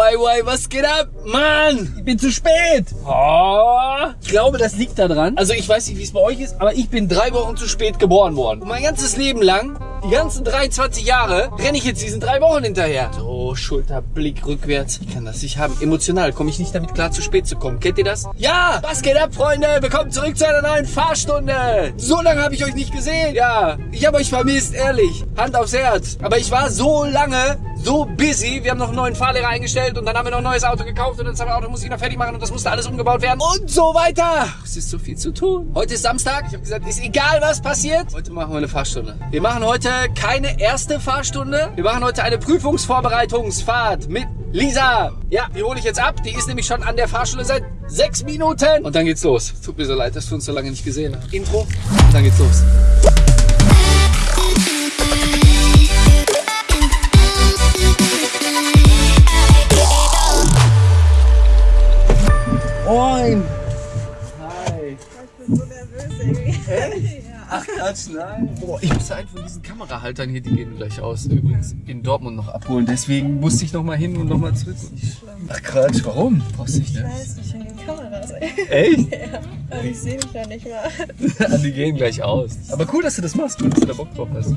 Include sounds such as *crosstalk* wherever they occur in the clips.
Why, why, was geht ab? Mann, ich bin zu spät. Oh, ich glaube, das liegt daran. Also ich weiß nicht, wie es bei euch ist, aber ich bin drei Wochen zu spät geboren worden. Und mein ganzes Leben lang, die ganzen 23 Jahre, renne ich jetzt diesen drei Wochen hinterher. So, Schulterblick rückwärts. Ich kann das nicht haben. Emotional komme ich nicht damit klar, zu spät zu kommen. Kennt ihr das? Ja, was geht ab, Freunde? Willkommen zurück zu einer neuen Fahrstunde. So lange habe ich euch nicht gesehen. Ja, ich habe euch vermisst, ehrlich. Hand aufs Herz. Aber ich war so lange so busy. Wir haben noch einen neuen Fahrlehrer eingestellt und dann haben wir noch ein neues Auto gekauft und das Auto muss ich noch fertig machen und das musste alles umgebaut werden und so weiter. Es ist so viel zu tun. Heute ist Samstag. Ich habe gesagt, ist egal, was passiert. Heute machen wir eine Fahrstunde. Wir machen heute keine erste Fahrstunde. Wir machen heute eine Prüfungsvorbereitungsfahrt mit Lisa. Ja, die hole ich jetzt ab. Die ist nämlich schon an der Fahrschule seit sechs Minuten. Und dann geht's los. Tut mir so leid, dass wir uns so lange nicht gesehen haben. Intro. Und dann geht's los. Moin. Ach Quatsch, nein. Boah, ich musste einen von diesen Kamerahaltern hier, die gehen gleich aus, übrigens in Dortmund noch abholen. Deswegen musste ich noch mal hin und noch mal zurück. Ach Quatsch, warum? Brauchst du nicht, Ich ne? weiß nicht, wegen den Kameras. Echt? *laughs* ja, aber ich sehe mich da nicht mal. *laughs* die gehen gleich aus. Aber cool, dass du das machst, cool, dass du da Bock drauf hast. Ja,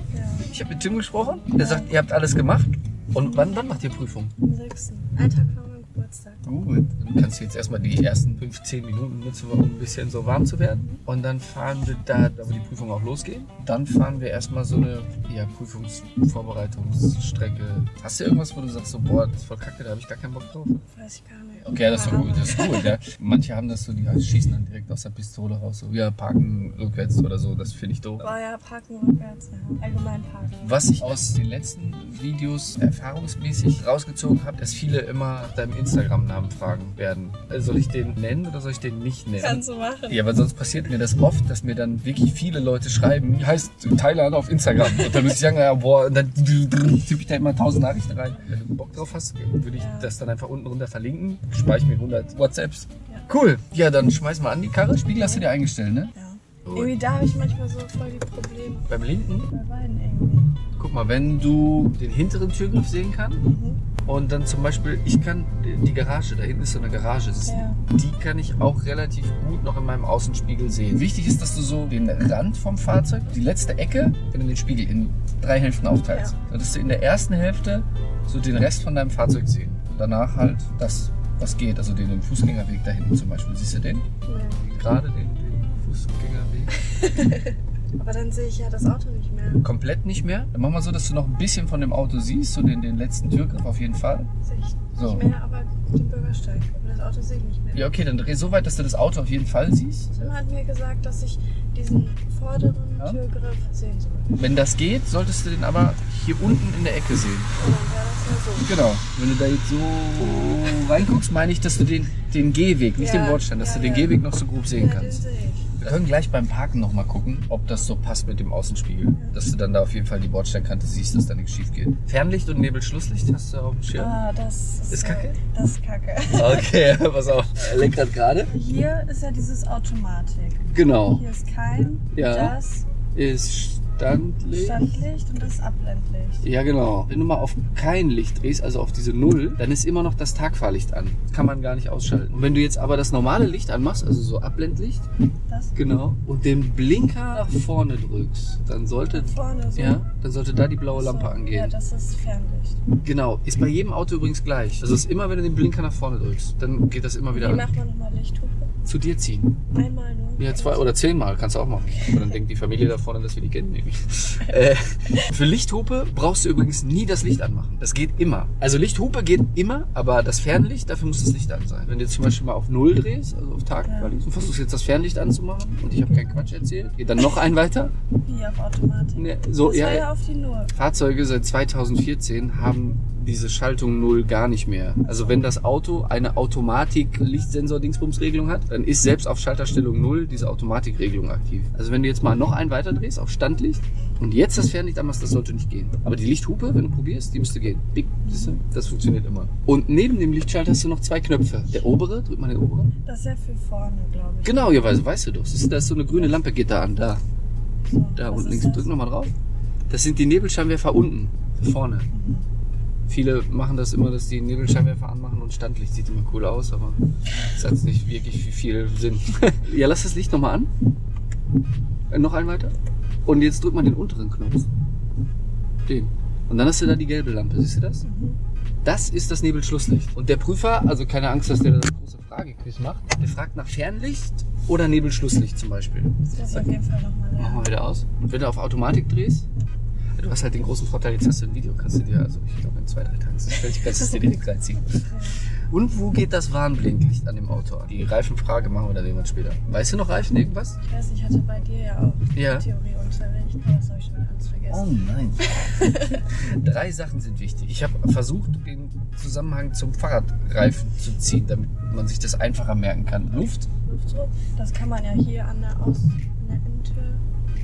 Ich habe mit Tim gesprochen, der sagt, ihr habt alles gemacht. Und wann, wann macht ihr Prüfung? am 6. Ein Tag vor Geburtstag. Gut. Dann kannst du jetzt erstmal die ersten 15 Minuten nutzen, um ein bisschen so warm zu werden. Und dann fahren wir da, da wo die Prüfungen auch losgehen. Dann fahren wir erstmal so eine ja, Prüfungsvorbereitungsstrecke. Hast du irgendwas, wo du sagst, so, boah, das ist voll kacke, da habe ich gar keinen Bock drauf? Weiß ich gar nicht. Okay, das ist gut, das ist gut, ja. Manche haben das so, die schießen dann direkt aus der Pistole raus, so, ja, parken rückwärts oder so, das finde ich doof. Boah, ja, parken rückwärts, ja. Allgemein parken. Was ich aus den letzten Videos erfahrungsmäßig rausgezogen habe, dass viele immer deinem Instagram-Namen fragen werden. Äh, Soll ich den nennen oder soll ich den nicht nennen? Kannst du machen. Ja, weil sonst passiert mir das oft, dass mir dann wirklich viele Leute schreiben, wie heißt Thailand auf Instagram? Und dann muss ich sagen, ja, boah, und dann tippe ich da immer tausend Nachrichten rein. Wenn du Bock drauf hast, würde ich Ja. das dann einfach unten runter verlinken. Speichere mir 100 WhatsApps. Ja. Cool. Ja, dann schmeiß mal an die Karre. Spiegel hast du dir eingestellt, ne? Ja. Irgendwie da habe ich manchmal so voll die Probleme. Beim linken Bei beiden irgendwie. Guck mal, wenn du den hinteren Türgriff sehen kannst Mhm. Und dann zum Beispiel, ich kann die Garage, da hinten ist so eine Garage, Ja. die kann ich auch relativ gut noch in meinem Außenspiegel sehen. Wichtig ist, dass du so den Rand vom Fahrzeug, die letzte Ecke, wenn du den Spiegel in drei Hälften aufteilst, sodass du in der ersten Hälfte so den Rest von deinem Fahrzeug sehen. Danach halt das, was geht, also den Fußgängerweg da hinten zum Beispiel. Siehst du den? Nee. Gerade den, den Fußgängerweg. *laughs* Aber dann sehe ich ja das Auto nicht mehr. komplett nicht mehr. Dann machen wir so, dass du noch ein bisschen von dem Auto siehst, so den, den letzten Türgriff auf jeden Fall. Sehe ich So. nicht mehr, aber den Bürgersteig. Aber das Auto sehe ich nicht mehr. Ja, okay, dann dreh so weit, dass du das Auto auf jeden Fall siehst. Tim hat mir gesagt, dass ich diesen vorderen Ja. Türgriff sehen soll. Wenn das geht, solltest du den aber hier unten in der Ecke sehen. Und dann wäre das ja so. Genau. Wenn du da jetzt so reinguckst, meine ich, dass du den, den Gehweg, nicht Ja, den Bordstein, dass ja, du den ja. Gehweg noch so grob sehen Ja, den kannst. sehe ich. Wir können gleich beim Parken nochmal gucken, ob das so passt mit dem Außenspiegel. Dass du dann da auf jeden Fall die Bordsteinkante siehst, dass da nichts schief geht. Fernlicht und Nebelschlusslicht hast du auf dem Schirm? Ah, das ist, Ist kacke? äh, Das ist kacke. *laughs* Okay, pass auf. Lenkrad gerade. Hier ist ja dieses Automatik. Genau. Hier ist kein, Ja. das Ist Standlicht. Standlicht und das Abblendlicht. Ja, genau. Wenn du mal auf kein Licht drehst, also auf diese Null, dann ist immer noch das Tagfahrlicht an. Das kann man gar nicht ausschalten. Und wenn du jetzt aber das normale Licht anmachst, also so Abblendlicht, Das genau, und den Blinker nach vorne drückst, dann sollte, vorne so. ja, dann sollte da die blaue So. Lampe Ja, angehen. das ist Fernlicht. Genau. Ist bei jedem Auto übrigens gleich. Also ist immer, wenn du den Blinker nach vorne drückst, dann geht das immer Wie wieder macht man nochmal Lichthupe? Zu dir ziehen. Einmal nur. Ja, zwei oder zehnmal kannst du auch machen. Und dann denkt die Familie da vorne, dass wir die kennen. *laughs* Äh, für Lichthupe brauchst du übrigens nie das Licht anmachen. Das geht immer. Also Lichthupe geht immer, aber das Fernlicht, dafür muss das Licht an sein. Wenn du jetzt zum Beispiel mal auf Null drehst, also auf Tag, Ja. du versuchst jetzt das Fernlicht anzumachen und ich habe keinen Quatsch erzählt, geht dann noch ein weiter. Wie auf Automatik. Ne, so, das ja, ja auf die Null. Fahrzeuge seit 2014 haben diese Schaltung Null gar nicht mehr. Also wenn das Auto eine Automatik-Lichtsensor-Dingsbums-Regelung hat, dann ist selbst auf Schalterstellung Null diese Automatikregelung aktiv. Also wenn du jetzt mal noch einen weiter drehst auf Standlicht und jetzt das Fernlicht anmachst, das sollte nicht gehen. Aber die Lichthupe, wenn du probierst, die müsste gehen. Big, siehst du? Das funktioniert immer. Und neben dem Lichtschalter hast du noch zwei Knöpfe. Der obere, drück mal den oberen. Das ist ja für vorne, glaube ich. Genau, ja, weißt, weißt du doch. Siehst du, da ist so eine grüne Lampe, geht da an. Da, So, da unten links. Drück nochmal drauf. Das sind die Nebelscheinwerfer unten, vorne. Mhm. Viele machen das immer, dass die Nebelscheinwerfer anmachen und Standlicht sieht immer cool aus, aber das hat nicht wirklich viel Sinn. *laughs* ja, lass das Licht nochmal an. Äh, noch einen weiter. Und jetzt drückt man den unteren Knopf. Den. Und dann hast du da die gelbe Lampe, siehst du das? Das ist das Nebelschlusslicht. Und der Prüfer, also keine Angst, dass der da das große Fragequiz macht, der fragt nach Fernlicht oder Nebelschlusslicht zum Beispiel. Das ich auf jeden Fall nochmal Machen lernen. wir wieder aus. Und wenn du auf Automatik drehst, du hast halt den großen Vorteil, jetzt hast du ein Video, kannst du dir, also ich glaube in zwei, drei Tagen, das stellt sich, kannst du es dir direkt reinziehen. Und wo geht das Warnblinklicht an dem Auto an? Die Reifenfrage machen wir dann irgendwann später. Weißt du noch Reifen, irgendwas? Ich weiß ich hatte bei dir ja auch Ja. Theorieunterricht, aber das habe ich schon ganz vergessen. nein. *laughs* Drei Sachen sind wichtig. Ich habe versucht, den Zusammenhang zum Fahrradreifen zu ziehen, damit man sich das einfacher merken kann. Luft? Luftdruck, das kann man ja hier an der Aus an der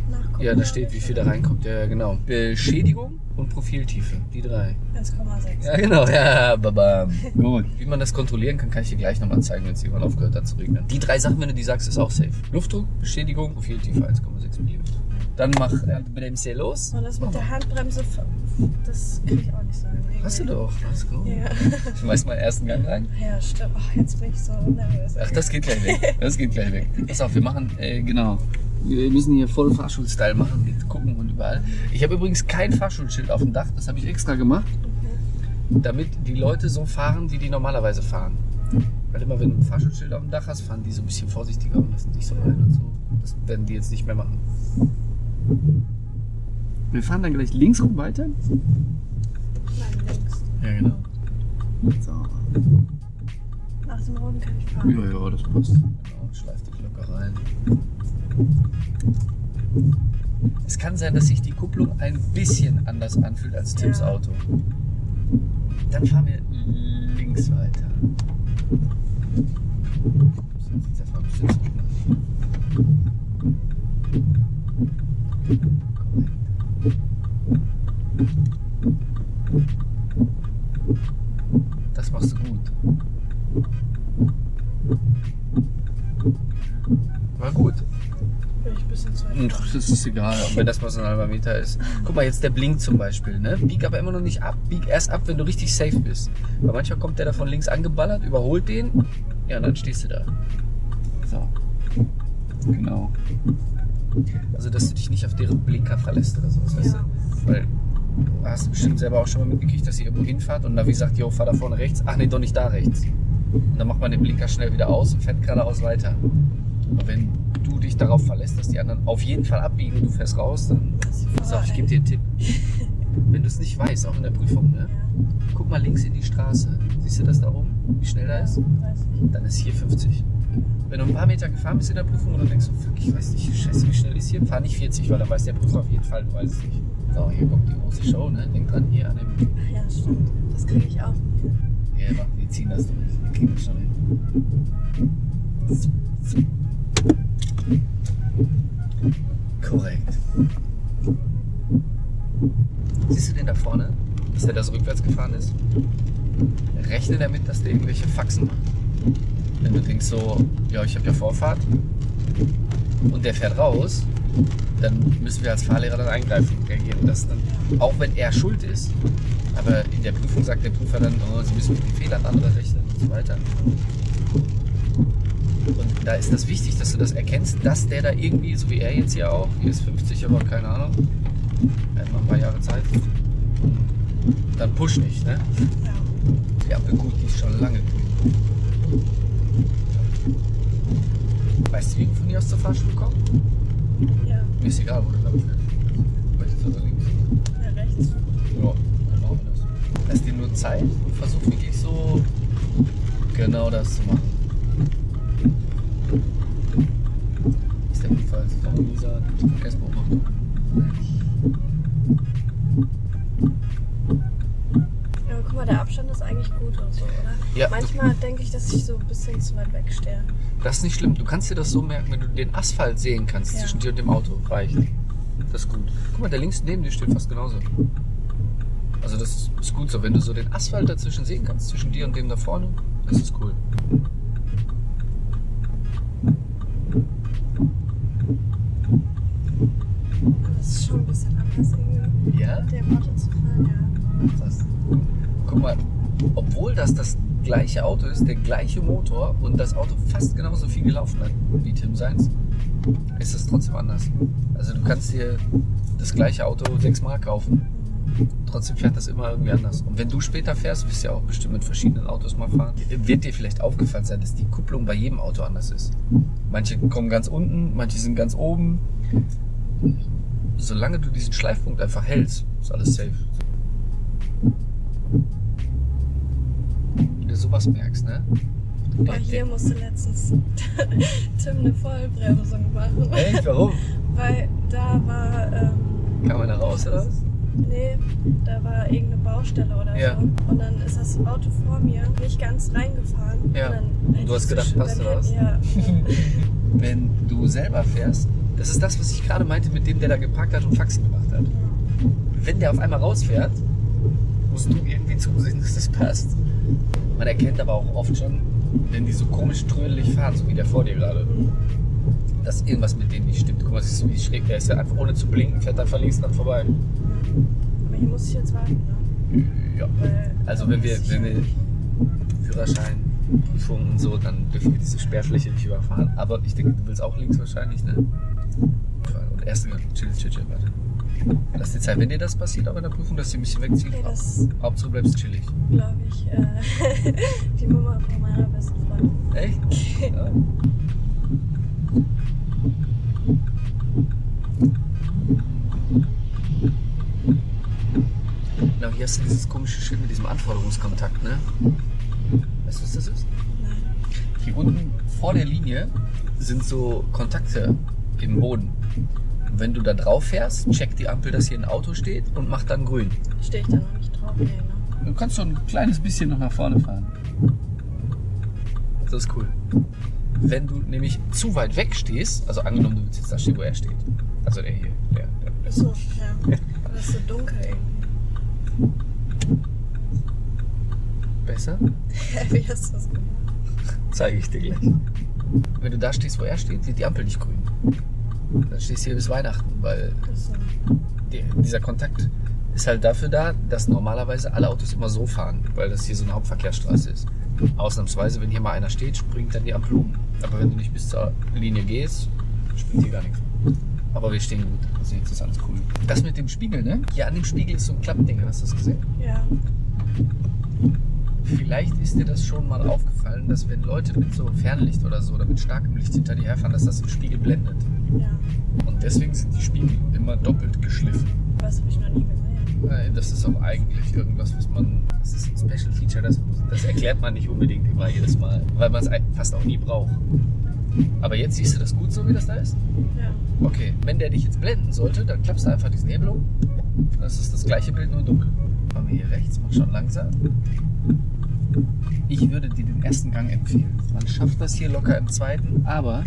nachgucken. Ja, da steht, wie viel da reinkommt. Ja, genau. Beschädigung und Profiltiefe. Die drei. 1,6. Ja, genau. Ja, baba. Gut. Wie man das kontrollieren kann, kann ich dir gleich nochmal zeigen, wenn es irgendwann aufgehört hat zu regnen. Die drei Sachen, wenn du die sagst, ist auch safe. Luftdruck, Beschädigung, Profiltiefe 1,6 mm. Dann mach äh, Bremse los. Und das mit der Handbremse, das kriege ich auch nicht so hin. irgendwie. Hast du doch. Let's go. Ja. *laughs* Schmeiß mal ersten Gang rein. ja, stimmt. Ach, jetzt bin ich so nervös. Ach, das geht gleich weg. Das geht gleich weg. Pass auf, wir machen, äh, genau. Wir müssen hier voll Fahrschulstyle machen, mit gucken und überall. Ich habe übrigens kein Fahrschulschild auf dem Dach, das habe ich extra gemacht, damit die Leute so fahren, wie die normalerweise fahren. Weil immer, wenn du ein Fahrschulschild auf dem Dach hast, fahren die so ein bisschen vorsichtiger und lassen dich so rein und so. Das werden die jetzt nicht mehr machen. Wir fahren dann gleich links rum weiter. Nein, links. Ja, genau. So. Nach dem Roten kann ich fahren. Ja, ja, das passt. Genau, schleif dich locker rein. Es kann sein, dass sich die Kupplung ein bisschen anders anfühlt als Tims. Auto. Dann fahren wir links weiter. Jetzt sitzt der Fahrer bestimmt so schnell. Das machst du gut. War gut. Bin ich ein bisschen zu weit. Hm, Auch wenn das mal so ein halber Meter ist. Guck mal, jetzt der Blink zum Beispiel. Ne? Bieg aber immer noch nicht ab. Bieg erst ab, wenn du richtig safe bist. Weil manchmal kommt der da von links angeballert, überholt den. Ja, und dann stehst du da. So. Genau. Also, dass du dich nicht auf deren Blinker verlässt oder sowas, weißt Ja. du? Weil du hast bestimmt selber auch schon mal mitgekriegt, dass ihr irgendwo hinfahrt und Navi sagt, jo, fahr da vorne rechts. Ach nee, doch nicht da rechts. Und dann macht man den Blinker schnell wieder aus und fährt geradeaus weiter. Aber wenn du dich darauf verlässt, dass die anderen auf jeden Fall abbiegen und du fährst raus, dann auf, ich gebe dir einen Tipp. *laughs* Wenn du es nicht weißt, auch in der Prüfung, ne? guck mal links in die Straße. Siehst du das da oben? Wie schnell da ist? Ja. Dann ist hier 50. Wenn du ein paar Meter gefahren bist in der Prüfung und du denkst, so, fuck, ich weiß nicht, scheiße, wie schnell ist hier, fahr nicht 40, weil dann weiß der Prüfer auf jeden Fall, du weißt es nicht. So, hier kommt die große Show, ne? Denk dran, hier an dem. Ach ja, stimmt. Das kriege ich auch. Ja, mach, wir ziehen das durch. Wir kriegen das schon hin. Korrekt. Siehst du den da vorne? Dass der da so rückwärts gefahren ist? Rechne damit, dass der irgendwelche Faxen macht. Wenn du denkst so, ja, ich habe ja Vorfahrt und der fährt raus, dann müssen wir als Fahrlehrer dann eingreifen und reagieren. Das dann, auch wenn er schuld ist, aber in der Prüfung sagt der Prüfer dann, oh, Sie müssen mit den Fehlern anderer rechnen und so weiter. Und da ist das wichtig, dass du das erkennst, dass der da irgendwie, so wie er jetzt hier auch, hier ist 50, aber keine Ahnung, er hat noch ein paar Jahre Zeit, dann push nicht, ne? Ja. Die Ampel gut, die ist schon lange grün. Weißt du, wie wir von hier aus zur Fahrschule kommen? Ja. Mir ist egal, wo du lang fährst. Rechts oder links? Ja, rechts. Ja, dann machen wir das. Lass dir nur Zeit und versuch wirklich so genau das zu machen. Ist der Unfall, das kann man nie sagen. Verkehrsbeobachtung. Ja, aber guck mal, der Abstand ist eigentlich gut und so, oder? Ja. Manchmal denke ich, dass ich bisschen zu weit weg stehe. Das ist nicht schlimm. Du kannst dir das so merken, wenn du den Asphalt sehen kannst Ja. zwischen dir und dem Auto. Reicht. Das ist gut. Guck mal, der links neben dir steht fast genauso. Also das ist gut so. Wenn du so den Asphalt dazwischen sehen kannst, zwischen dir und dem da vorne, das ist cool. Es ist schon ein bisschen anders, irgendwie Ja? dem Auto zu fahren, ja. Das. obwohl das das gleiche Auto ist, der gleiche Motor und das Auto fast genauso viel gelaufen hat wie Tim Seins, ist es trotzdem anders. Also du kannst dir das gleiche Auto sechsmal kaufen, trotzdem fährt das immer irgendwie anders. Und wenn du später fährst, wirst du ja auch bestimmt mit verschiedenen Autos mal fahren, wird dir vielleicht aufgefallen sein, dass die Kupplung bei jedem Auto anders ist. Manche kommen ganz unten, manche sind ganz oben. Solange du diesen Schleifpunkt einfach hältst, ist alles safe. Wenn du sowas merkst, ne? Boah, hier musste letztens *laughs* Tim eine Vollbremsung machen. Echt? Warum? *laughs* Weil da war, ähm, Kam einer raus oder was? nee, da war irgendeine Baustelle oder Ja. so. Und dann ist das Auto vor mir nicht ganz reingefahren. Ja. Du hast gedacht, passt oder was? hätte- *laughs* Ja. Wenn du selber fährst, das ist das, was ich gerade meinte mit dem, der da geparkt hat und Faxen gemacht hat. Wenn der auf einmal rausfährt, musst du irgendwie zusehen, dass das passt. Man erkennt aber auch oft schon, wenn die so komisch trödelig fahren, so wie der vor dir gerade, dass irgendwas mit denen nicht stimmt. Guck mal, siehst du, wie schräg der ist. Der einfach ohne zu blinken fährt dann von links dran vorbei. Aber hier muss ich jetzt warten, ne? Ja. Weil, Also wenn wir, wenn wir Führerschein, Prüfungen und so, dann dürfen wir diese Sperrfläche nicht überfahren. Aber ich denke, du willst auch links wahrscheinlich, ne? Und erste Gang, chill, chill, chill, warte. Lass dir Zeit, wenn dir das passiert, auch in der Prüfung, dass du ein bisschen wegziehst. Okay, Hauptsache du bleibst chillig. glaube ich, äh, *laughs* die Mama von meiner besten Freundin. Echt? Ja. Genau, hier hast du dieses komische Schild mit diesem Anforderungskontakt, ne? Weißt du, was das ist? Nein. Hier unten vor der Linie sind so Kontakte im Boden. Wenn du da drauf fährst, checkt die Ampel, dass hier ein Auto steht und macht dann grün. Stehe ich da noch nicht drauf? Nee, ne? Du kannst so ein kleines bisschen noch nach vorne fahren. Das ist cool. Wenn du nämlich zu weit weg stehst, also angenommen, du willst jetzt da stehen, wo er steht. Also der hier, der, der, der So, ja. Das ist so dunkel irgendwie. Besser? *laughs* Wie hast du das gemacht? Zeige ich dir gleich. Wenn du da stehst, wo er steht, wird die Ampel nicht grün. Dann stehst du hier bis Weihnachten, weil die, dieser Kontakt ist halt dafür da, dass normalerweise alle Autos immer so fahren, weil das hier so eine Hauptverkehrsstraße ist. Ausnahmsweise, wenn hier mal einer steht, springt dann die Ampel um. Aber wenn du nicht bis zur Linie gehst, springt hier gar nichts. Aber wir stehen gut. Also jetzt ist alles cool. Das mit dem Spiegel, ne? Hier an dem Spiegel ist so ein Klappding. Hast du das gesehen? Ja. Vielleicht ist dir das schon mal aufgefallen, dass wenn Leute mit so Fernlicht oder so oder mit starkem Licht hinter dir herfahren, dass das im Spiegel blendet. Ja. Und deswegen sind die Spiegel immer doppelt geschliffen. Was habe ich noch nie gesehen? Äh, Das ist auch eigentlich irgendwas, was man. Das ist ein Special Feature, das, das erklärt man nicht unbedingt immer jedes Mal, weil man es fast auch nie braucht. Aber jetzt siehst du das gut so, wie das da ist? Ja. Okay, wenn der dich jetzt blenden sollte, dann klappst du einfach diesen Hebel um. Das ist das gleiche Bild, nur dunkel. Wir hier rechts, mach schon langsam. Ich würde dir den ersten Gang empfehlen. Man schafft das hier locker im zweiten, aber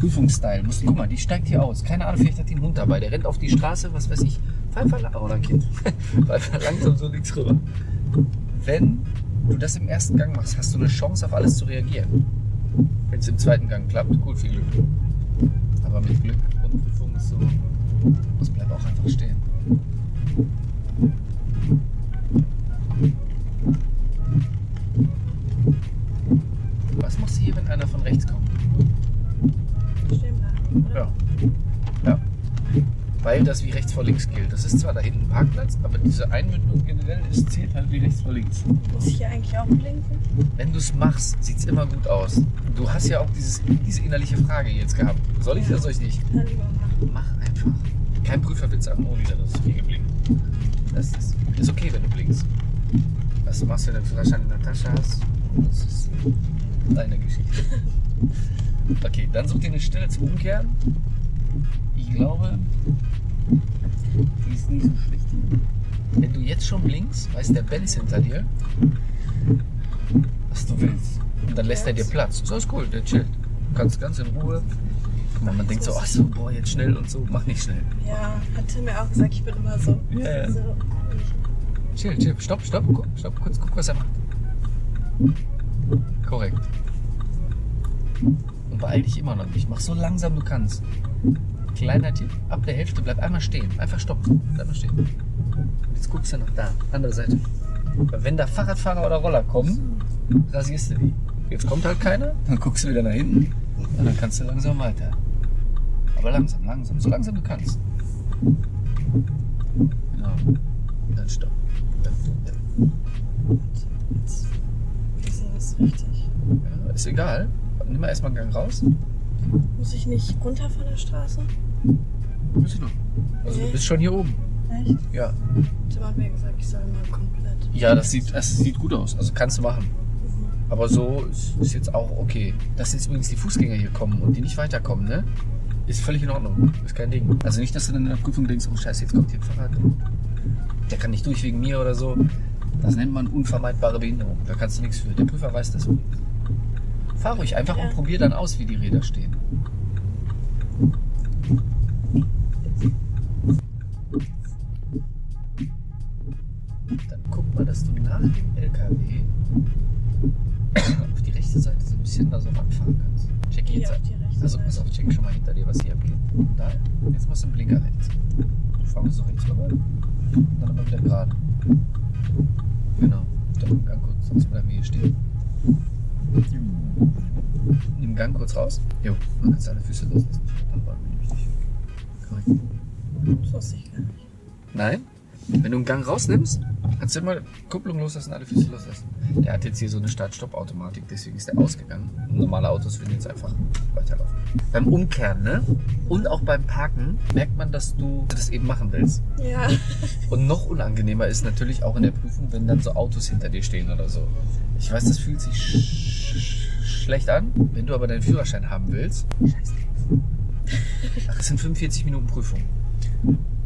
Prüfungsstyle. Musst, guck mal, die steigt hier aus. Keine Ahnung, vielleicht hat die einen Hund dabei. Der rennt auf die Straße, was weiß ich. Lang- oder ein Kind. *laughs* Einfach langsam so links rüber. Wenn du das im ersten Gang machst, hast du eine Chance, auf alles zu reagieren. Wenn es im zweiten Gang klappt, gut, viel Glück. Aber mit Glück und Prüfung ist so, das bleibt auch einfach stehen. Was machst du hier, wenn einer von rechts kommt? Stehen bleiben, oder? Ja. Ja. Weil das wie rechts vor links gilt. Das ist zwar da hinten ein Parkplatz, aber diese Einmündung generell ist, zählt halt wie rechts vor links. Muss ich hier eigentlich auch blinken? Wenn du es machst, sieht es immer gut aus. Du hast ja auch dieses, diese innerliche Frage jetzt gehabt. Soll ich oder soll ich nicht? Dann lieber machen. Mach einfach. Kein Prüfer wird sagen, oh, wieder, das ist viel geblinkt. Das ist, ist okay, wenn du blinkst. Was du machst, wenn du den Führerschein in der Tasche hast, das ist deine Geschichte. *laughs* Okay, dann such dir eine Stelle zum Umkehren. Ich glaube, die ist nicht so schlecht. Wenn du jetzt schon blinkst, weiß der Benz hinter dir, was du willst. Und dann lässt er dir Platz. So ist cool, der chillt. Du kannst ganz in Ruhe. Mal, man denkt so, ach so, boah, jetzt schnell und so. Mach nicht schnell. Ja, hat Tim mir auch gesagt, ich bin immer so. Ja, ja. so Chill, chill. Stopp, stopp, guck, stopp, kurz, guck, was er macht. Korrekt. Und beeil dich immer noch nicht. Mach so langsam du kannst. Kleiner Tipp, ab der Hälfte bleib einmal stehen. Einfach stoppen. Bleib mal stehen. Und jetzt guckst du nach da, andere Seite. Weil wenn da Fahrradfahrer oder Roller kommen, rasierst du die. Jetzt kommt halt keiner, dann guckst du wieder nach hinten und dann kannst du langsam weiter. Aber langsam, langsam, so langsam du kannst. Genau. Dann stopp. Dann. Jetzt ist das richtig. Ja, ist egal. Nimm mal erstmal einen Gang raus. Muss ich nicht runter von der Straße? Bist du. Also du Nee. bist schon hier oben. Echt? Ja. Tim hat mir gesagt, ich soll mal komplett. Ja, das sieht, das sieht gut aus. Also kannst du machen. Aber so ist, ist jetzt auch okay. Dass jetzt übrigens die Fußgänger hier kommen und die nicht weiterkommen, ne? Ist völlig in Ordnung. Ist kein Ding. Also nicht, dass du dann in der Prüfung denkst, oh scheiße, jetzt kommt hier ein Fahrrad. Der kann nicht durch wegen mir oder so. Das nennt man unvermeidbare Behinderung. Da kannst du nichts für. Der Prüfer weiß das. Fahr ruhig einfach Ja. und probier dann aus, wie die Räder stehen. Dann guck mal, dass du nach dem LKW auf die rechte Seite so ein bisschen da so ranfahren kannst. Check jetzt. auf die rechte Also pass auf, check schon mal hinter dir, was hier abgeht. Da, jetzt machst du einen Blinker rechts. Du fahren wir so rechts rüber. Und dann aber wieder gerade. Genau. Dann im Gang kurz, sonst bleiben wir hier stehen. Nimm den Gang kurz raus. Jo, dann kannst du alle Füße loslassen. Dann wollen wir nämlich nicht weg. Korrekt. Das wusste ich gar nicht. Nein. Wenn du einen Gang rausnimmst, kannst du immer Kupplung loslassen, alle Füße loslassen. Der hat jetzt hier so eine Start-Stopp-Automatik, deswegen ist der ausgegangen. Und normale Autos würden jetzt einfach weiterlaufen. Beim Umkehren, ne? Und auch beim Parken merkt man, dass du das eben machen willst. Ja. Und noch unangenehmer ist natürlich auch in der Prüfung, wenn dann so Autos hinter dir stehen oder so. Ich weiß, das fühlt sich sch sch schlecht an. Wenn du aber deinen Führerschein haben willst, scheiß drauf. *laughs* Ach, es sind 45 Minuten Prüfung.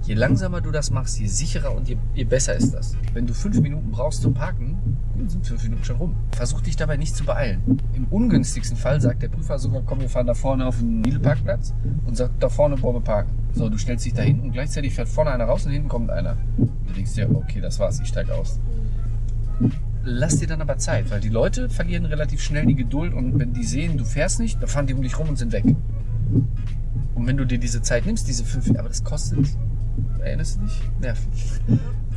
Je langsamer du das machst, je sicherer und je, je besser ist das. Wenn du fünf Minuten brauchst zum Parken, sind fünf Minuten schon rum. Versuch dich dabei nicht zu beeilen. Im ungünstigsten Fall sagt der Prüfer sogar, komm, wir fahren da vorne auf den Lidl-Parkplatz und sagt, da vorne wollen wir parken. So, du stellst dich da hin und gleichzeitig fährt vorne einer raus und hinten kommt einer. Du denkst dir, okay, das war's, ich steig aus. Lass dir dann aber Zeit, weil die Leute verlieren relativ schnell die Geduld und wenn die sehen, du fährst nicht, dann fahren die um dich rum und sind weg. Und wenn du dir diese Zeit nimmst, diese fünf, aber das kostet, erinnerst du dich? Nerven.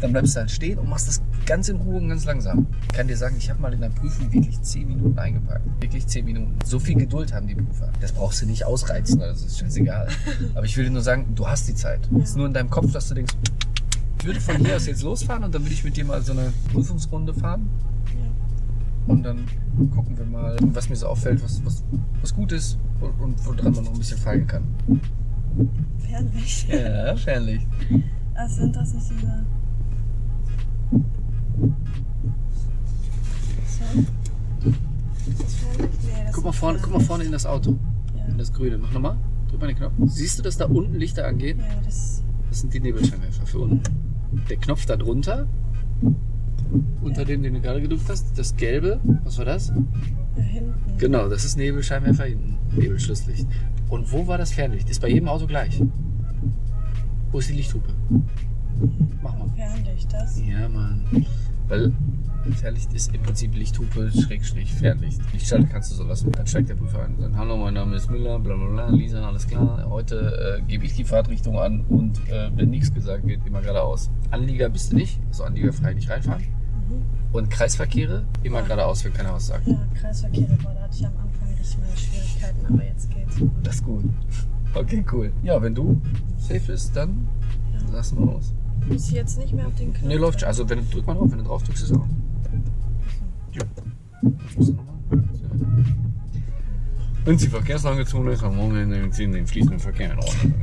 Dann bleibst du halt stehen und machst das ganz in Ruhe und ganz langsam. Ich kann dir sagen, ich habe mal in der Prüfung wirklich 10 Minuten eingepackt. Wirklich 10 Minuten. So viel Geduld haben die Prüfer. Das brauchst du nicht ausreizen, das ist scheißegal. Aber ich will dir nur sagen, du hast die Zeit. Es ist nur in deinem Kopf, dass du denkst, ich würde von hier aus jetzt losfahren und dann würde ich mit dir mal so eine Prüfungsrunde fahren. Und dann gucken wir mal, was mir so auffällt, was, was, was gut ist und, und woran man noch ein bisschen feilen kann. Fernlicht. Ja, wahrscheinlich. Was sind das nicht diese. So. Ist das Fernlicht? Nee, das Guck mal vorne, guck mal vorne in das Auto. Ja. In das Grüne. Mach nochmal. Drück mal den Knopf. Siehst du, dass da unten Lichter angehen? Ja, das. Das sind die Nebelscheinwerfer für unten. Der Knopf da drunter, unter dem, den du gerade gedrückt hast, das gelbe, was war das? Da hinten. Genau, das ist Nebelscheinwerfer hinten. Nebelschlusslicht. Und wo war das Fernlicht? Ist bei jedem Auto gleich. Wo ist die Lichthupe? Mach mal. Fernlicht, das. Ja, Mann. Weil Fernlicht ist im Prinzip Lichthupe, Schrägstrich, Fernlicht. Lichtschalter kannst du so lassen. Dann steigt der Prüfer ein und sagt, hallo, mein Name ist Müller, bla bla bla, Lisa, alles klar. Heute äh, gebe ich die Fahrtrichtung an und äh, wenn nichts gesagt wird, immer geradeaus. Anlieger bist du nicht, also anliegerfrei nicht reinfahren. Mhm. Und Kreisverkehre immer Ja. geradeaus, wenn keiner was sagt. Ja, Kreisverkehre, boah, da hatte ich am Anfang richtig meine Schwierigkeiten, aber jetzt geht's. Das ist gut. *laughs* Okay, cool. Ja, wenn du safe bist, dann Ja. lassen wir los. Muss ich jetzt nicht mehr auf den Knopf? Ne, läuft schon. Also wenn du drück mal drauf, wenn du drauf drückst, ist es auch. Ja. Wenn die Verkehrslagezone ist, am Wochenende ziehen den fließenden Verkehr in Ordnung.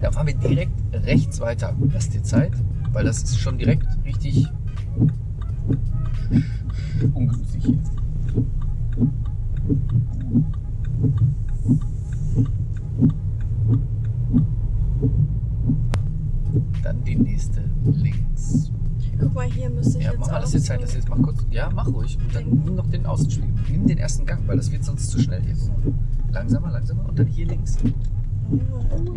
Da fahren wir direkt rechts weiter. Lass dir Zeit, weil das ist schon direkt richtig ungünstig hier. Dann die nächste links. Guck mal, hier müsste ich Ja, jetzt mach mal, lass dir Zeit, lass dir jetzt mach kurz. Ja, mach ruhig. Und dann nimm noch den Außenspiegel. Nimm den ersten Gang, weil das wird sonst zu schnell hier. Langsamer, langsamer und dann hier links.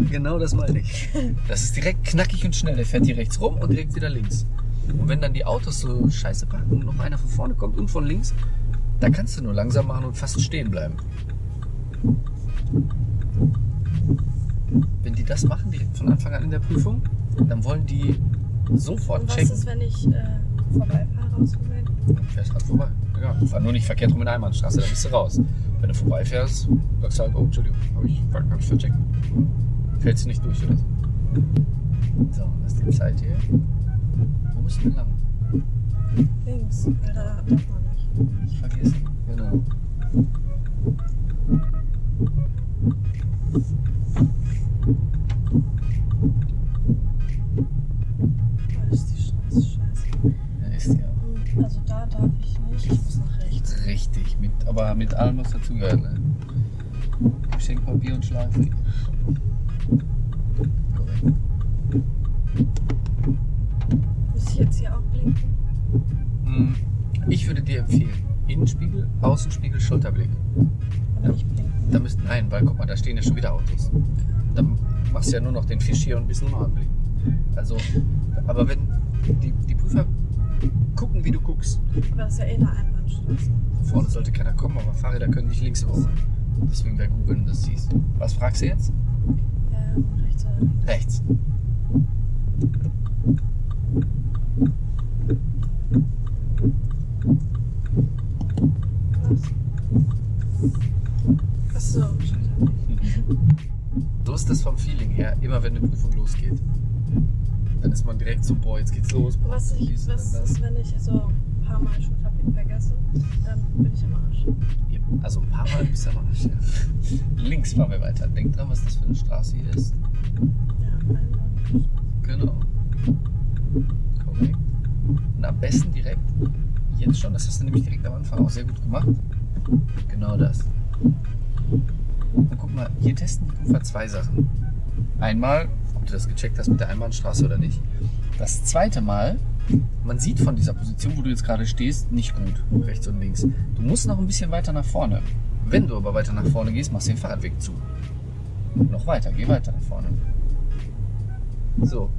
Genau das meine ich. Das ist direkt knackig und schnell. Der fährt hier rechts rum und direkt wieder links. Und wenn dann die Autos so scheiße parken und noch einer von vorne kommt und von links, da kannst du nur langsam machen und fast stehen bleiben. wenn die das machen, direkt von Anfang an in der Prüfung, dann wollen die sofort Und was checken. ist, wenn ich äh, vorbeifahre aus? Du fährst halt vorbei. Ja, fahr nur nicht verkehrt rum in der Einbahnstraße, dann bist du raus. Wenn du vorbeifährst, sagst du halt, oh, Entschuldigung, habe ich, hab ich vercheckt. Fällst du nicht durch oder so. So, das ist die Zeit hier. Wo müssen wir lang? Links, weil da darf man nicht. Ich vergesse. Genau. Nicht links raus. Deswegen wäre gut, wenn du das siehst. Was fragst du jetzt? Ja, rechts oder links. Rechts. Was? Achso, *laughs* So ist das vom Feeling her, immer wenn eine Prüfung losgeht. Dann ist man direkt so, boah, jetzt geht's los. boah, Was, ich, was ist, wenn ich so ein paar Mal Schulterblick vergesse? Dann bin ich am Arsch. Also ein paar Mal bist du am Arsch. Ja. Links fahren wir weiter. Denk dran, was das für eine Straße hier ist. Ja. Genau. Korrekt. Und am besten direkt, jetzt schon, das hast du nämlich direkt am Anfang auch sehr gut gemacht. Genau das. Und guck mal, hier testen die Prüfer zwei Sachen. Einmal, ob du das gecheckt hast mit der Einbahnstraße oder nicht. Das zweite Mal, man sieht von dieser Position, wo du jetzt gerade stehst, nicht gut, rechts und links. Du musst noch ein bisschen weiter nach vorne. Wenn du aber weiter nach vorne gehst, machst du den Fahrradweg zu. Noch weiter, geh weiter nach vorne. So,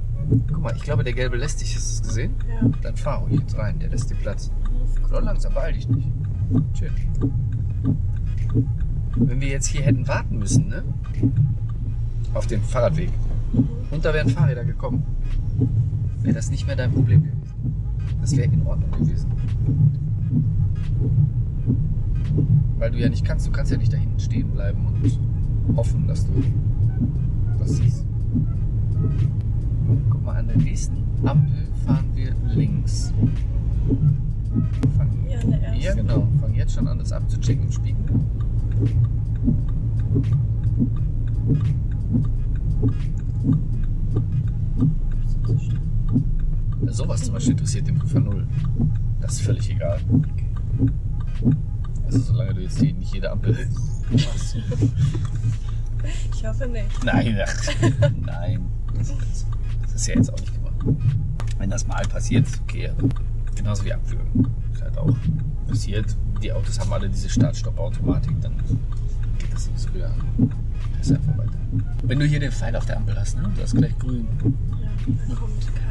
guck mal, ich glaube, der gelbe lässt dich, hast du es gesehen? Ja. Dann fahr ruhig jetzt rein, der lässt dir Platz. Oder langsam, beeil dich nicht. Chill. Wenn wir jetzt hier hätten warten müssen, ne? Auf dem Fahrradweg. Und da wären Fahrräder gekommen. Wäre das nicht mehr dein Problem gewesen. Das wäre in Ordnung gewesen. Weil du ja nicht kannst, du kannst ja nicht da hinten stehen bleiben und hoffen, dass du das siehst. Guck mal, an der nächsten Ampel fahren wir links. Fang, Ja, an der ersten. ja, genau. Fang jetzt schon an, das abzuchecken im Spiegel. Sowas zum Beispiel interessiert den Prüfer null. Das ist völlig egal. Also solange du jetzt nicht jede Ampel machst. Ich hoffe nicht. Nein, ach, *laughs* nein. Das ist, das ist ja jetzt auch nicht gemacht. Wenn das mal passiert, ist okay. Genauso wie abwürgen. Ist halt auch passiert. Die Autos haben alle diese Start-Stopp-Automatik, dann geht das wieder an. Das ist einfach weiter. Wenn du hier den Pfeil auf der Ampel hast, ne? Du hast gleich grün. Ja, dann kommt kein.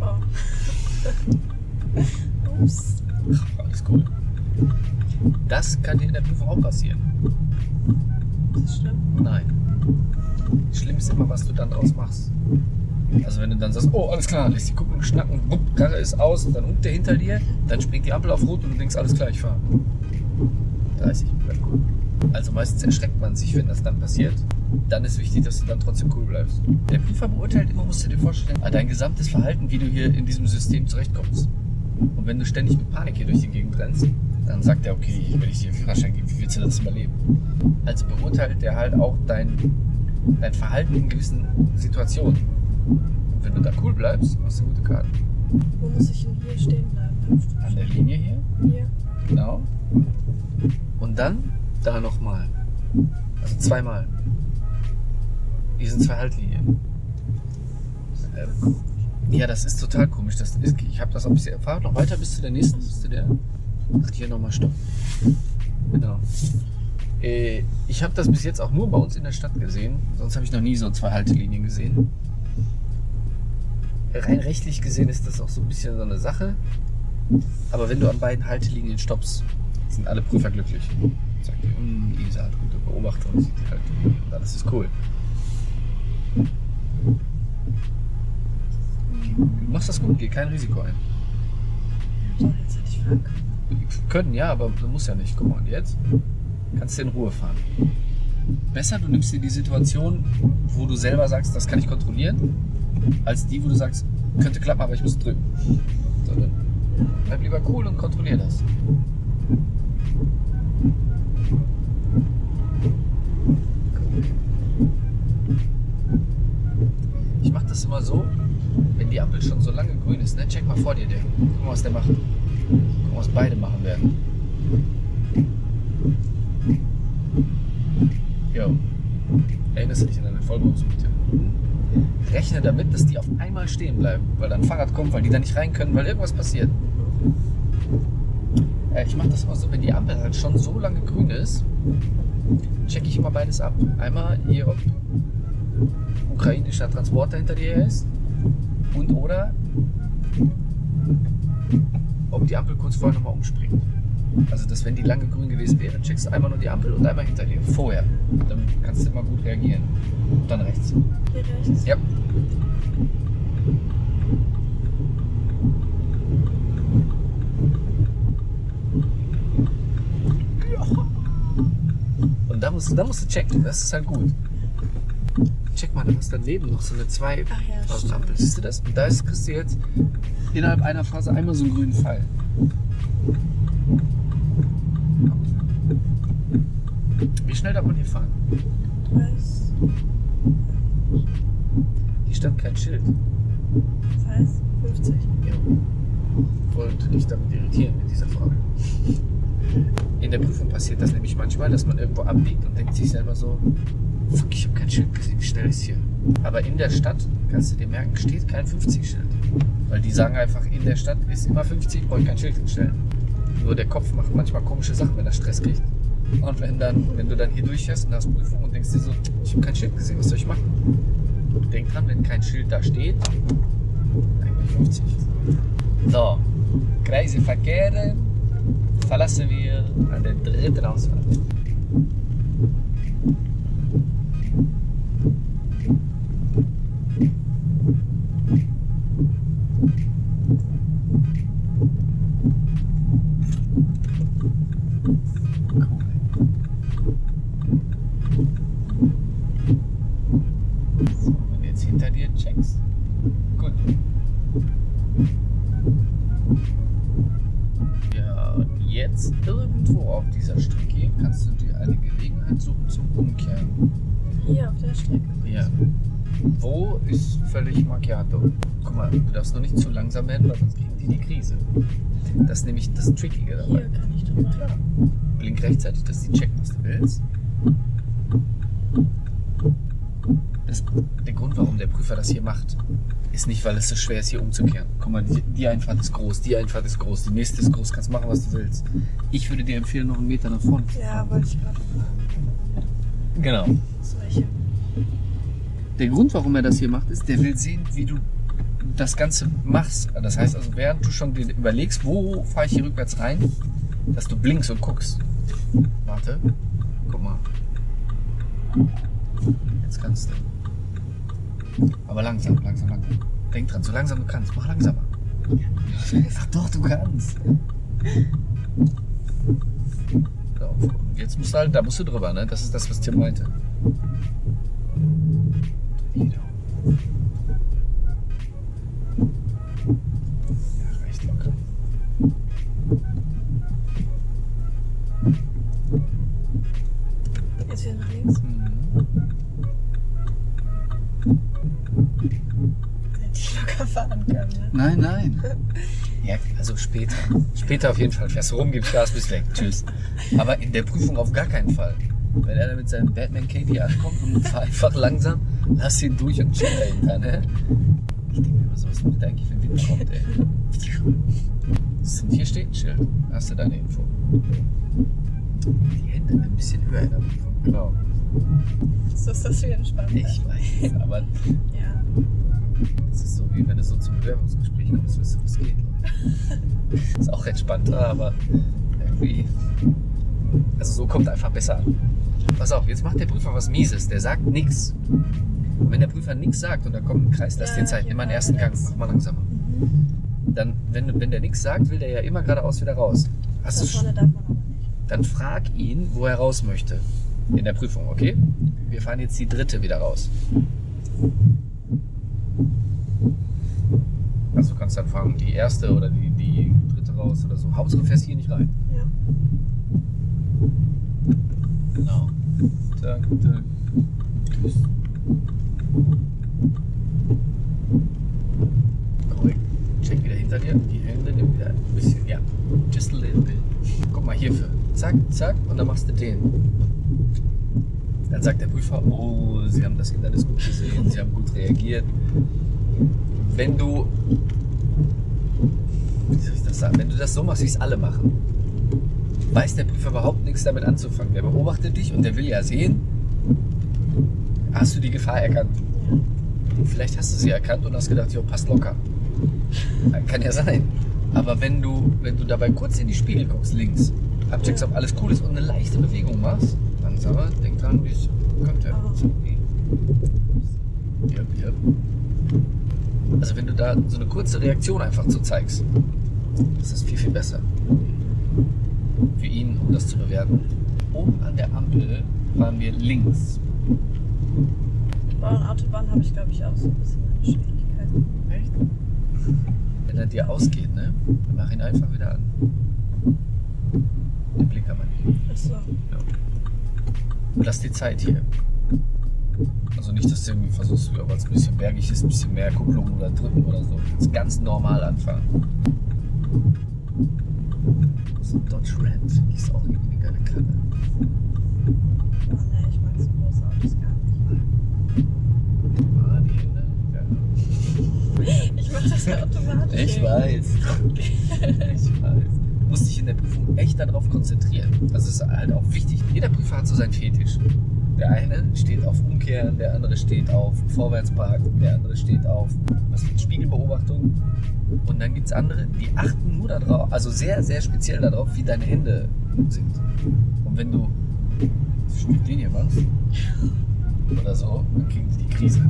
Oh. *laughs* Ups. alles cool. Das kann dir in der Prüfung auch passieren. Das ist schlimm. Nein. Schlimm ist immer, was du dann draus machst. Also wenn du dann sagst, oh alles klar, lässt die gucken, schnacken, bupp, Karre ist aus und dann hupt der hinter dir, dann springt die Ampel auf Rot und du denkst, alles klar, ich fahre. 30, bleib cool. Also meistens erschreckt man sich, wenn das dann passiert. Dann ist wichtig, dass du dann trotzdem cool bleibst. Der Prüfer beurteilt immer, musst du dir vorstellen, dein gesamtes Verhalten, wie du hier in diesem System zurechtkommst. Und wenn du ständig mit Panik hier durch die Gegend rennst, dann sagt er, okay, wenn ich dir einen Führerschein gebe, wie willst du das überleben? Also beurteilt der halt auch dein, dein Verhalten in gewissen Situationen. Und wenn du da cool bleibst, hast du gute Karten. Wo muss ich denn hier stehen bleiben? An der Linie hier, Hier. genau. Und dann da nochmal. Also zweimal. Hier sind zwei Haltlinien. Ähm, ja, das ist total komisch. Das ist, ich habe das auch bisher. Fahr noch weiter bis zu der nächsten, bis zu der. Ach, hier nochmal Stopp. Genau. Äh, Ich habe das bis jetzt auch nur bei uns in der Stadt gesehen. Sonst habe ich noch nie so zwei Haltelinien gesehen. Rein rechtlich gesehen ist das auch so ein bisschen so eine Sache. Aber wenn du an beiden Haltelinien stoppst, sind alle Prüfer glücklich. Sagt die, "Hm, Isa hat gute Beobachtung, sieht halt, und alles ist cool. Du machst das gut, geh kein Risiko ein. So, jetzt hätte ich fahren können. Können ja, aber du musst ja nicht. Guck mal, und jetzt kannst du in Ruhe fahren. Besser, du nimmst dir die Situation, wo du selber sagst, das kann ich kontrollieren, als die, wo du sagst, könnte klappen, aber ich muss drücken. So, dann bleib lieber cool und kontrollier das. Ich mache das immer so, wenn die Ampel schon so lange grün ist, ne? check mal vor dir den. Guck mal, was der macht. Guck mal, was beide machen werden. Jo. Erinnerst du dich an deine Vollbremsroute? Rechne damit, dass die auf einmal stehen bleiben, weil dann Fahrrad kommt, weil die da nicht rein können, weil irgendwas passiert. Äh, Ich mache das immer so, wenn die Ampel halt schon so lange grün ist, checke ich immer beides ab. Einmal hier, ob ukrainischer Transporter hinter dir ist und oder ob die Ampel kurz vorher nochmal umspringt. Also, dass wenn die lange grün gewesen wäre, checkst du einmal nur die Ampel und einmal hinter dir, vorher. Dann kannst du immer gut reagieren. Und dann rechts. Hier rechts. Ja. Und da musst, da musst du checken, das ist halt gut. Check mal, da ist daneben noch so eine zwei Ach ja, Phasen stimmt. Ampel. Siehst du das? Und da ist, kriegst du jetzt innerhalb einer Phase einmal so einen grünen Pfeil. Wie schnell darf man hier fahren? 30. Hier stand kein Schild. Das heißt 50. Ja. Wollte dich damit irritieren mit dieser Frage. In der Prüfung passiert das nämlich manchmal, dass man irgendwo abbiegt und denkt sich selber so, fuck, ich habe kein Schild gesehen, wie schnell ist hier? Aber in der Stadt, kannst du dir merken, steht kein 50-Schild. Weil die sagen einfach, in der Stadt ist immer 50, brauche ich kein Schild hinstellen. Nur der Kopf macht manchmal komische Sachen, wenn er Stress kriegt. Und wenn, dann, wenn du dann hier durchfährst und hast Prüfung und denkst dir so, ich habe kein Schild gesehen, was soll ich machen? Denk dran, wenn kein Schild da steht, eigentlich 50. So, Kreiselverkehre verlassen wir an der dritten Ausfahrt. Ist so schwer ist, hier umzukehren. Guck mal, die, die Einfahrt ist groß, die Einfahrt ist groß, die nächste ist groß, kannst machen, was du willst. Ich würde dir empfehlen, noch einen Meter nach vorne zu Ja, wollte ich gerade fragen. Genau. Solche. Der Grund, warum er das hier macht, ist, der will sehen, wie du das Ganze machst. Das heißt also, während du schon dir überlegst, wo fahre ich hier rückwärts rein, dass du blinkst und guckst. Warte. Guck mal. Jetzt kannst du. Aber langsam, langsam, langsam. Denk dran, so langsam du kannst. Mach langsamer. Ach doch, du kannst. Jetzt musst du halt, da musst du drüber, ne? Das ist das, was Tim meinte. Dreh die Daumen. Ja, recht locker. Jetzt wieder nach links. Mhm. Hätte ich locker fahren können. Ne? Nein, nein. Ja, also später. Später auf jeden Fall. Fährst du rum, gibst Gas, bist weg. Tschüss. Aber in der Prüfung auf gar keinen Fall. Wenn er da mit seinem Batman KD ankommt und fahr einfach langsam, lass ihn durch und chill dahinter, ne? Ich denke mir immer so, was macht der eigentlich, wenn Wind kommt, ey? Hier steht ein Schild. Hast du deine Info. Die Hände ein bisschen höher in der Prüfung, genau. So ist das viel entspannter. Ich weiß, aber Ja. Es ist so wie wenn du so zum Bewerbungsgespräch kommst, weißt du, was geht. *laughs* Ist auch entspannter, aber irgendwie. Also so kommt einfach besser an. Pass auf, jetzt macht der Prüfer was Mieses. Der sagt nichts. Und wenn der Prüfer nichts sagt und da kommt ein Kreis, lass dir Zeit, nimm mal den ersten Gang, mach mal langsamer. Dann, wenn, wenn der nichts sagt, will der ja immer geradeaus wieder raus. Hast du, vorne darf man aber nicht. dann frag ihn, wo er raus möchte. In der Prüfung, okay? Wir fahren jetzt die dritte wieder raus. Also du kannst dann fragen, die erste oder die, die dritte raus oder so. Hauptsache du fährst hier nicht rein. Ja. Genau. Tak, tak. Tschüss. Korrekt. Check wieder hinter dir. Die Hände nimm wieder ein bisschen. Ja. Just a little bit. Guck mal hierfür. Zack, zack. Und dann machst du den. Dann sagt der Prüfer, oh, Sie haben das Hindernis gut gesehen, Sie haben gut reagiert. Wenn du, wie soll ich das sagen, wenn du das so machst, wie es alle machen, weiß der Prüfer überhaupt nichts damit anzufangen. Der beobachtet dich und der will ja sehen, hast du die Gefahr erkannt. Vielleicht hast du sie erkannt und hast gedacht, jo, passt locker. Kann ja sein. Aber wenn du, wenn du dabei kurz in die Spiegel guckst, links, abcheckst, ob alles cool ist und eine leichte Bewegung machst, mal, denk dran, wie es. Ah. Yep, yep. Also wenn du da so eine kurze Reaktion einfach zu zeigst, ist das viel, viel besser. Für ihn, um das zu bewerten. Oben an der Ampel fahren wir links. Bau- und Autobahn habe ich, glaube ich, auch so ein bisschen meine Schwierigkeiten. Echt? Wenn er dir ausgeht, ne? Mach ihn einfach wieder an. Den man nicht. Achso. Ja. Und lass dir Zeit hier. Also nicht, dass du irgendwie versuchst, weil es ein bisschen bergig ist, ein bisschen mehr Kupplung oder drücken oder so. Du kannst ganz normal anfangen. So ein Dodge Ram finde ich ist auch irgendwie eine geile Karre. Oh ne, ich mag so große Autos gar nicht. Ah, die Hände. *laughs* Ich mach das ja automatisch. Ich weiß. Ich weiß. Du musst dich in der Prüfung echt darauf konzentrieren. Das ist halt auch wichtig. Jeder Prüfer hat so seinen Fetisch. Der eine steht auf Umkehren, der andere steht auf Vorwärtsparken, der andere steht auf was mit Spiegelbeobachtung. Und dann gibt es andere, die achten nur darauf, also sehr, sehr speziell darauf, wie deine Hände sind. Und wenn du Linie machst oder so, dann kriegen die die Krise.